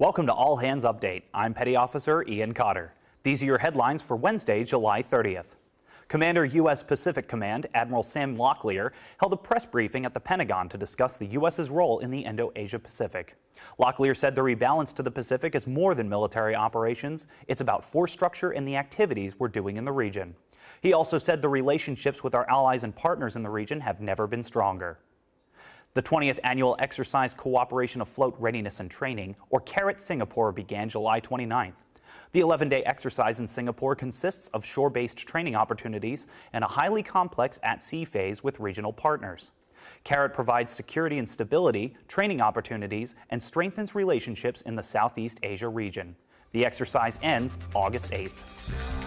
Welcome to All Hands Update. I'm Petty Officer Ian Cotter. These are your headlines for Wednesday, July 30th. Commander U.S. Pacific Command Admiral Sam Locklear held a press briefing at the Pentagon to discuss the U.S.'s role in the Indo-Asia Pacific. Locklear said the rebalance to the Pacific is more than military operations. It's about force structure and the activities we're doing in the region. He also said the relationships with our allies and partners in the region have never been stronger. The 20th Annual Exercise Cooperation Afloat Readiness and Training, or CARAT Singapore, began July 29th. The 11-day exercise in Singapore consists of shore-based training opportunities and a highly complex at-sea phase with regional partners. CARAT provides security and stability, training opportunities, and strengthens relationships in the Southeast Asia region. The exercise ends August 8th.